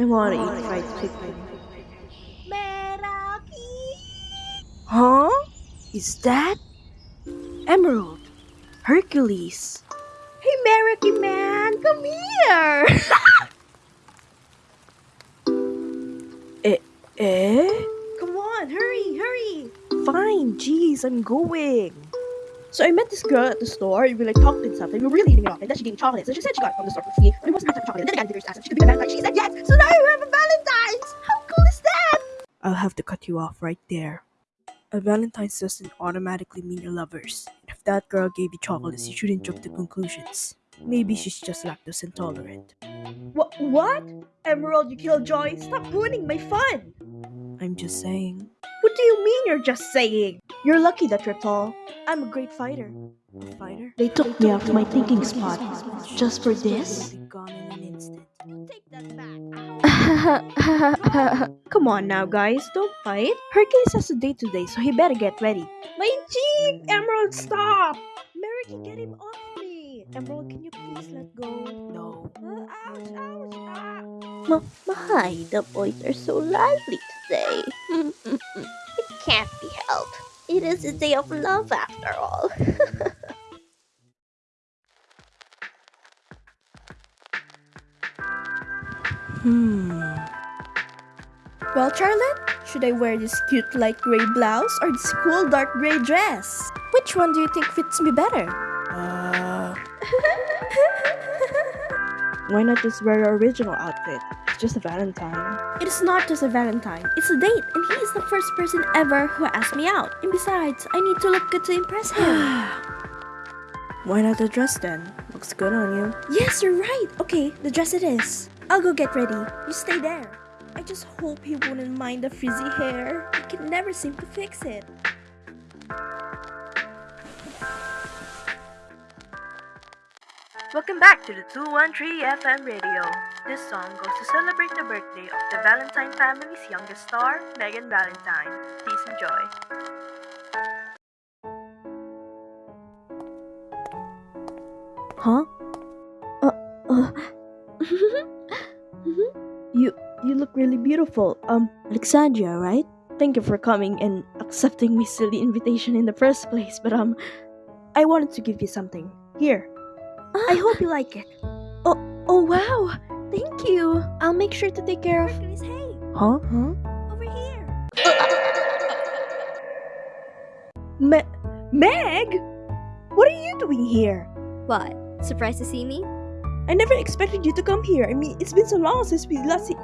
I wanna eat fried chicken. Meraki! Huh? Is that Emerald? Hercules? Hey, Meraki man, come here! Eh? come on, hurry, hurry! Fine, jeez, I'm going. So I met this girl at the store, and we like talked and stuff, and we were really hitting it off. And then she gave me chocolates, and she said she got it from the store for free, but it wasn't half chocolate. And then I got the asked if she could be my Valentine. She said yes, so now you have a Valentine's! How cool is that? I'll have to cut you off right there. A Valentine's doesn't automatically mean you're lovers. If that girl gave you chocolates, you shouldn't jump to conclusions. Maybe she's just lactose intolerant. What? What? Emerald, you killjoy! Stop ruining my fun! I'm just saying. What do you mean you're just saying? You're lucky that you're tall. I'm a great fighter. A fighter? They took me off my thinking spot. Just for this? Be gone in an instant. Take that back. Come on now, guys. Don't fight. Hercules has a date today, so he better get ready. My jeep! Emerald, stop! Merrick, get him off me! Emerald, can you please let go? No. Uh, ouch, ouch, ah. M- my, the boys are so lively today. it can't be helped. It is a day of love after all. Hmm. Well, Charlotte, should I wear this cute light gray blouse or this cool dark gray dress? Which one do you think fits me better? Uh. Why not just wear your original outfit? It's just a Valentine. It is not just a Valentine, it's a date, and he is the first person ever who asked me out. And besides, I need to look good to impress him. Why not the dress then? Looks good on you. yes, you're right. Okay, the dress it is. I'll go get ready. You stay there. I just hope he wouldn't mind the frizzy hair. I can never seem to fix it. Welcome back to the 213 FM radio. This song goes to celebrate the birthday of the Valentine family's youngest star, Megan Valentine. Please enjoy. Huh? Uh, uh. you you look really beautiful. Um, Alexandria, right? Thank you for coming and accepting my silly invitation in the first place. But um, I wanted to give you something. Here. I hope you like it. Oh, oh wow! Thank you. I'll make sure to take care of. Hercules, hey, Huh? Huh? over here. Me- Meg, what are you doing here? what? Surprised to see me? I never expected you to come here. I mean, it's been so long since we last. See-